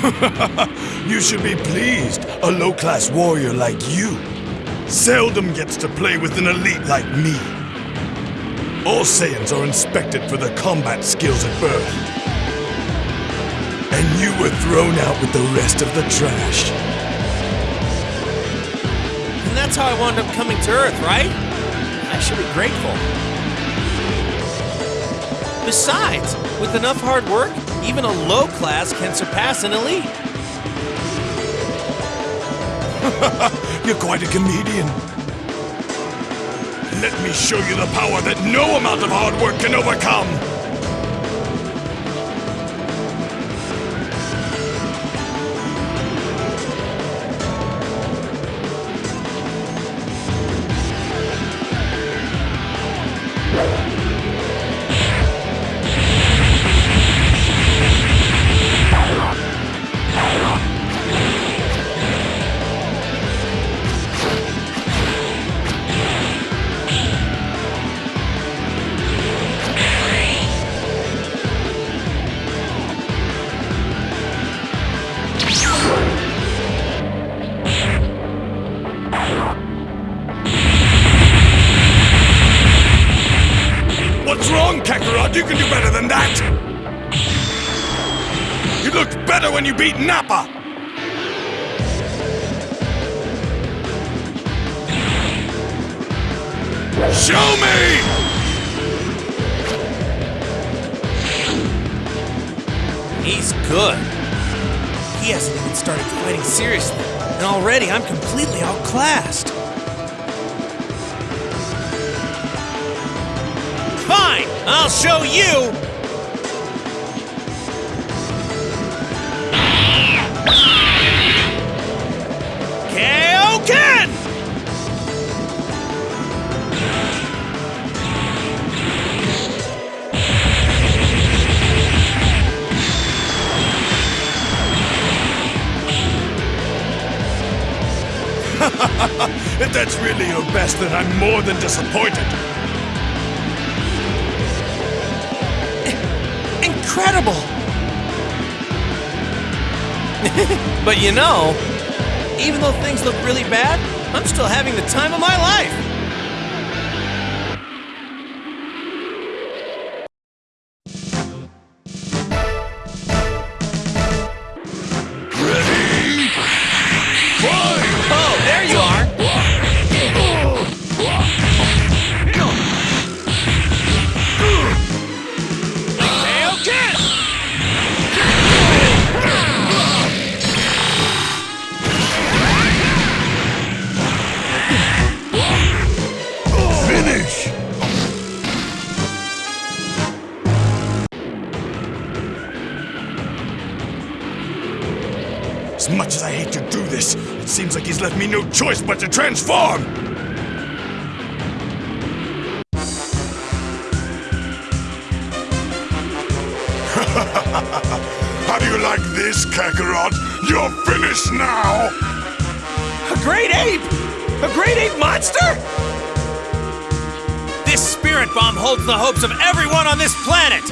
you should be pleased. A low-class warrior like you seldom gets to play with an elite like me. All Saiyans are inspected for their combat skills at birth. And you were thrown out with the rest of the trash. And that's how I wound up coming to Earth, right? I should be grateful. Besides, with enough hard work, even a low class can surpass an elite. You're quite a comedian. Let me show you the power that no amount of hard work can overcome! Better than that! You looked better when you beat Nappa! Show me! He's good. He hasn't even started fighting seriously, and already I'm completely outclassed. I'll show you! If that's really your best, then I'm more than disappointed. But you know, even though things look really bad, I'm still having the time of my life! He's left me no choice but to transform! How do you like this, Kakarot? You're finished now! A great ape! A great ape monster? This spirit bomb holds the hopes of everyone on this planet!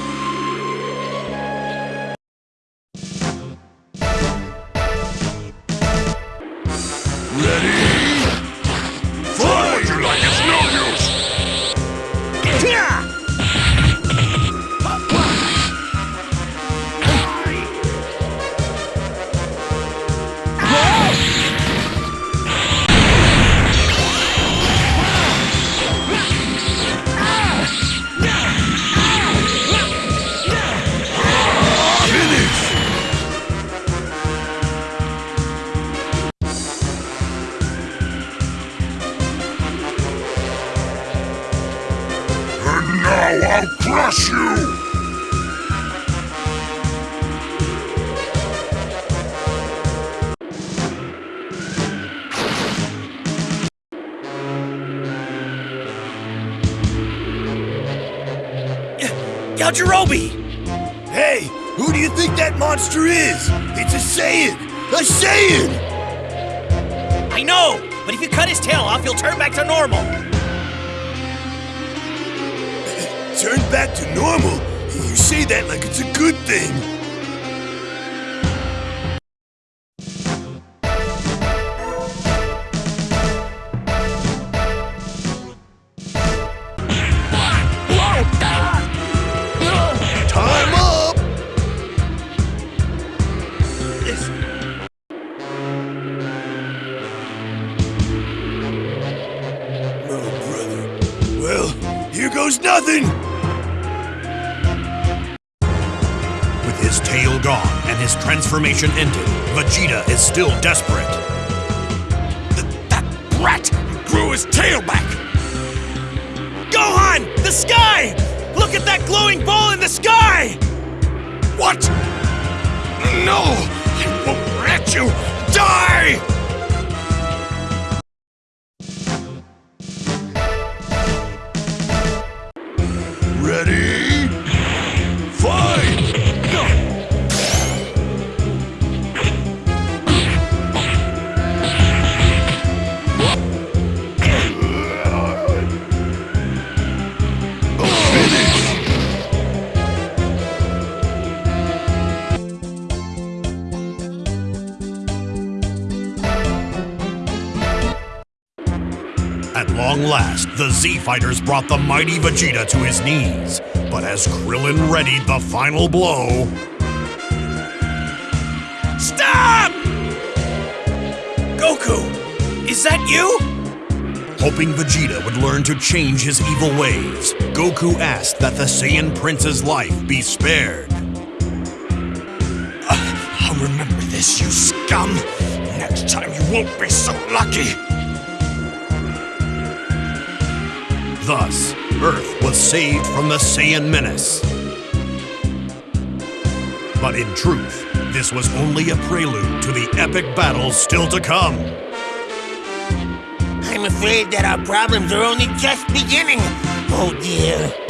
I'll crush you! Yajirobe! Hey, who do you think that monster is? It's a Saiyan! A Saiyan! I know, but if you cut his tail off, he'll turn back to normal. Turn back to normal? You say that like it's a good thing. Time up! Brother. Well, here goes nothing! His transformation ended, Vegeta is still desperate. Th- that brat grew his tail back! Gohan! The sky! Look at that glowing ball in the sky! What? No! I won't let you long last, the Z Fighters brought the mighty Vegeta to his knees. But as Krillin readied the final blow, Stop! Goku! Is that you? hoping Vegeta would learn to change his evil ways, Goku asked that the Saiyan Prince's life be spared. Uh, I'll remember this, you scum! Next time you won't be so lucky! Thus, Earth was saved from the Saiyan menace. But in truth, this was only a prelude to the epic battles still to come. I'm afraid that our problems are only just beginning. Oh dear.